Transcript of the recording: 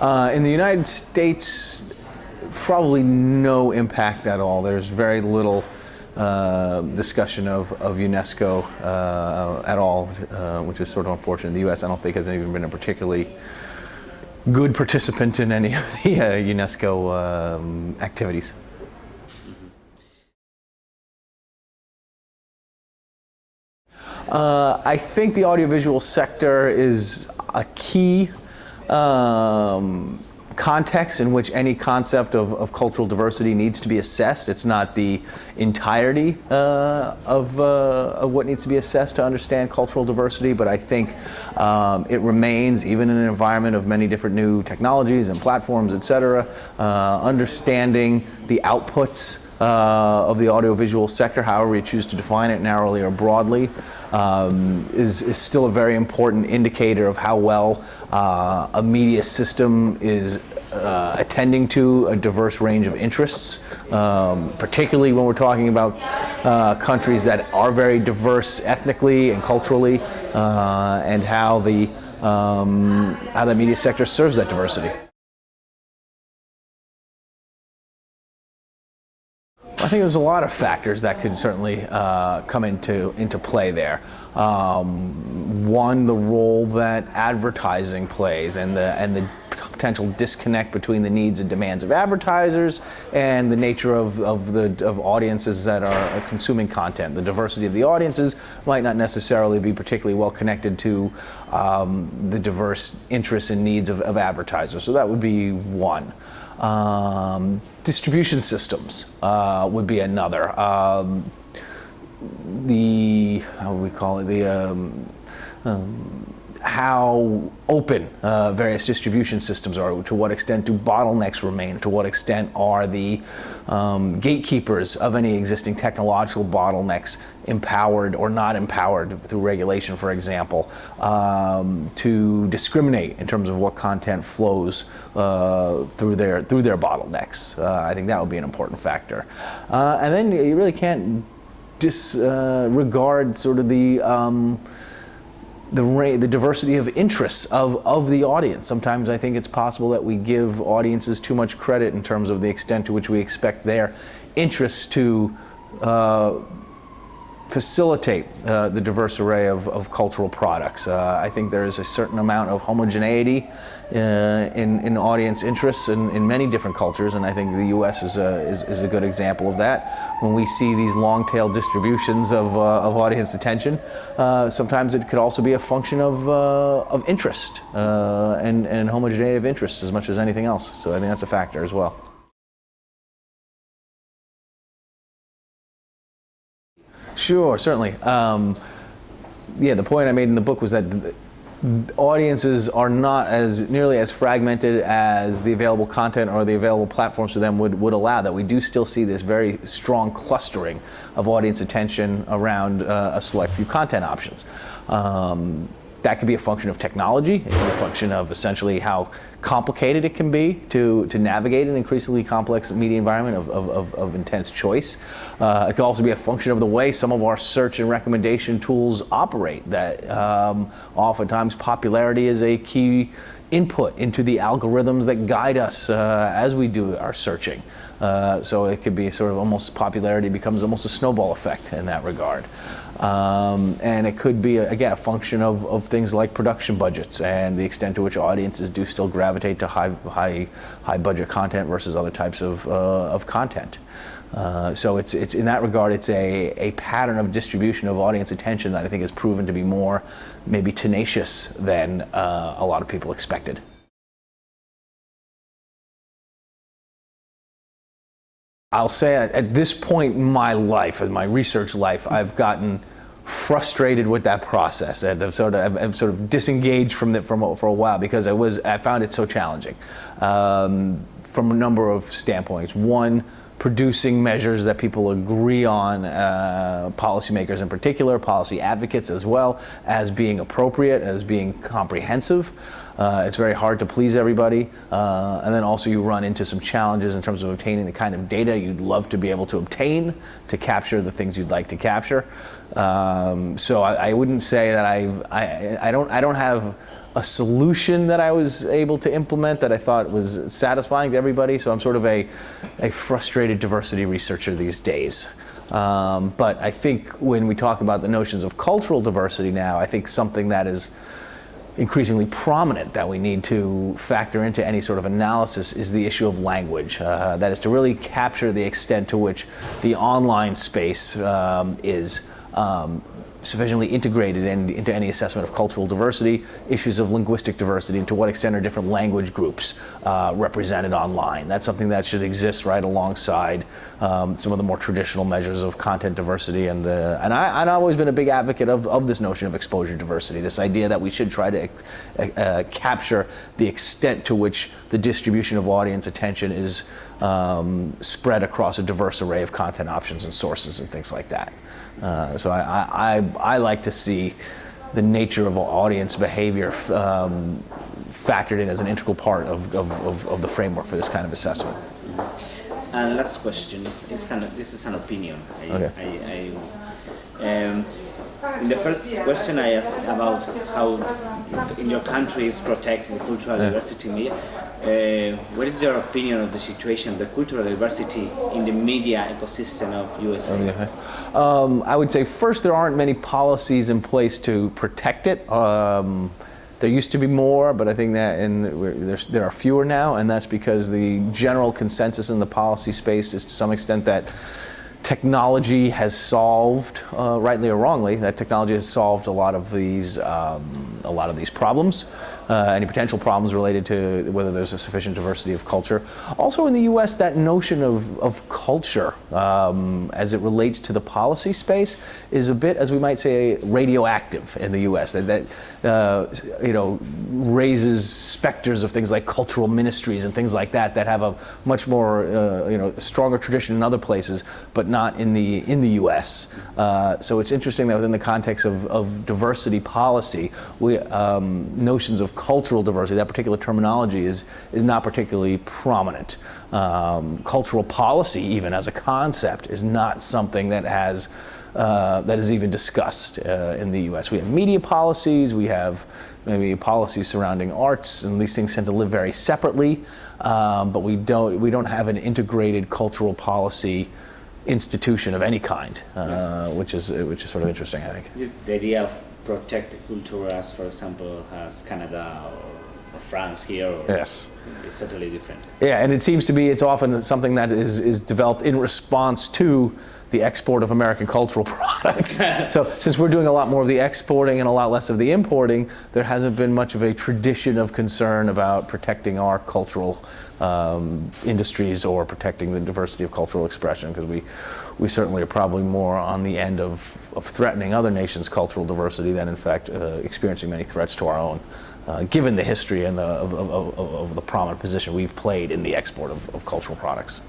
Uh, in the United States, probably no impact at all. There's very little uh, discussion of, of UNESCO uh, at all, uh, which is sort of unfortunate. The U.S. I don't think has even been a particularly good participant in any of the uh, UNESCO um, activities. Uh, I think the audiovisual sector is a key um, context in which any concept of, of, cultural diversity needs to be assessed. It's not the entirety uh, of, uh, of, what needs to be assessed to understand cultural diversity, but I think um, it remains, even in an environment of many different new technologies and platforms, et cetera, uh, understanding the outputs uh, of the audiovisual sector, however you choose to define it narrowly or broadly, um, is, is still a very important indicator of how well uh, a media system is uh, attending to a diverse range of interests, um, particularly when we're talking about uh, countries that are very diverse ethnically and culturally, uh, and how the um, how the media sector serves that diversity. I think there's a lot of factors that could certainly uh, come into into play there. Um, one, the role that advertising plays and the and the potential disconnect between the needs and demands of advertisers and the nature of, of the of audiences that are consuming content. The diversity of the audiences might not necessarily be particularly well connected to um, the diverse interests and needs of, of advertisers. So that would be one. Um, distribution systems uh, would be another. Um, the, how would we call it, the, um, um how open uh, various distribution systems are, to what extent do bottlenecks remain, to what extent are the um, gatekeepers of any existing technological bottlenecks empowered or not empowered through regulation, for example, um, to discriminate in terms of what content flows uh, through their through their bottlenecks. Uh, I think that would be an important factor. Uh, and then you really can't disregard uh, sort of the um, the, the diversity of interests of, of the audience. Sometimes I think it's possible that we give audiences too much credit in terms of the extent to which we expect their interests to uh, facilitate uh, the diverse array of, of cultural products. Uh, I think there is a certain amount of homogeneity uh, in, in audience interests in, in many different cultures, and I think the U.S. is a, is, is a good example of that. When we see these long-tail distributions of, uh, of audience attention, uh, sometimes it could also be a function of, uh, of interest and, and homogeneity of interests as much as anything else. So I think that's a factor as well. Sure, certainly. Um, yeah, the point I made in the book was that audiences are not as nearly as fragmented as the available content or the available platforms for them would, would allow that. We do still see this very strong clustering of audience attention around uh, a select few content options. Um, that could be a function of technology. It can be a function of essentially how complicated it can be to, to navigate an increasingly complex media environment of, of, of, of intense choice. Uh, it could also be a function of the way some of our search and recommendation tools operate, that um, oftentimes popularity is a key input into the algorithms that guide us uh, as we do our searching. Uh, so it could be sort of almost popularity becomes almost a snowball effect in that regard. Um, and it could be, again, a function of, of things like production budgets and the extent to which audiences do still gravitate to high, high, high budget content versus other types of, uh, of content. Uh, so it's, it's in that regard, it's a, a pattern of distribution of audience attention that I think has proven to be more maybe tenacious than uh, a lot of people expected. I'll say at this point in my life, in my research life, I've gotten frustrated with that process and I've sort of, I've sort of disengaged from it for, for a while because I was I found it so challenging um, from a number of standpoints. One, producing measures that people agree on, uh, policymakers in particular, policy advocates as well, as being appropriate, as being comprehensive. Uh, it's very hard to please everybody. Uh, and then also you run into some challenges in terms of obtaining the kind of data you'd love to be able to obtain to capture the things you'd like to capture. Um, so I, I, wouldn't say that I've, I, I, don't, I don't have a solution that I was able to implement that I thought was satisfying to everybody. So I'm sort of a, a frustrated diversity researcher these days. Um, but I think when we talk about the notions of cultural diversity now, I think something that is increasingly prominent that we need to factor into any sort of analysis is the issue of language. Uh, that is to really capture the extent to which the online space um, is um, sufficiently integrated in, into any assessment of cultural diversity, issues of linguistic diversity, and to what extent are different language groups uh, represented online. That's something that should exist right alongside um, some of the more traditional measures of content diversity. And, uh, and I, have always been a big advocate of, of this notion of exposure diversity, this idea that we should try to uh, uh capture the extent to which the distribution of audience attention is um, spread across a diverse array of content options and sources and things like that. Uh, so I, I, I, like to see the nature of audience behavior um, factored in as an integral part of, of, of, of, the framework for this kind of assessment. And last question, this is an, this is an opinion. I, okay. I, um, in the first question I asked about how in your countries protect the cultural yeah. diversity media. Uh, what is your opinion of the situation, the cultural diversity in the media ecosystem of USA? Okay. Um, I would say first there aren't many policies in place to protect it. Um, there used to be more, but I think that in, there are fewer now, and that's because the general consensus in the policy space is to some extent that technology has solved, uh, rightly or wrongly, that technology has solved a lot of these, um, a lot of these problems uh, any potential problems related to whether there's a sufficient diversity of culture. Also in the U.S., that notion of, of culture um, as it relates to the policy space is a bit, as we might say, radioactive in the U.S. That, that uh, you know, raises specters of things like cultural ministries and things like that that have a much more, uh, you know, stronger tradition in other places, but not in the, in the U.S. Uh, so it's interesting that within the context of, of diversity policy, we, um, notions of cultural diversity, that particular terminology is, is not particularly prominent. Um, cultural policy, even as a concept, is not something that has uh, that is even discussed uh, in the U.S. We have media policies, we have maybe policies surrounding arts, and these things tend to live very separately. Um, but we don't we don't have an integrated cultural policy institution of any kind, uh, which is which is sort of interesting, I think. Just The idea of protect the culture as, for example, as Canada or, or France here? Or yes. It's totally different. Yeah, and it seems to be it's often something that is, is developed in response to the export of American cultural products. so since we're doing a lot more of the exporting and a lot less of the importing, there hasn't been much of a tradition of concern about protecting our cultural um, industries or protecting the diversity of cultural expression because we, we certainly are probably more on the end of, of threatening other nations' cultural diversity than in fact uh, experiencing many threats to our own. Uh, given the history and the, of, of, of, the prominent position we've played in the export of, of cultural products.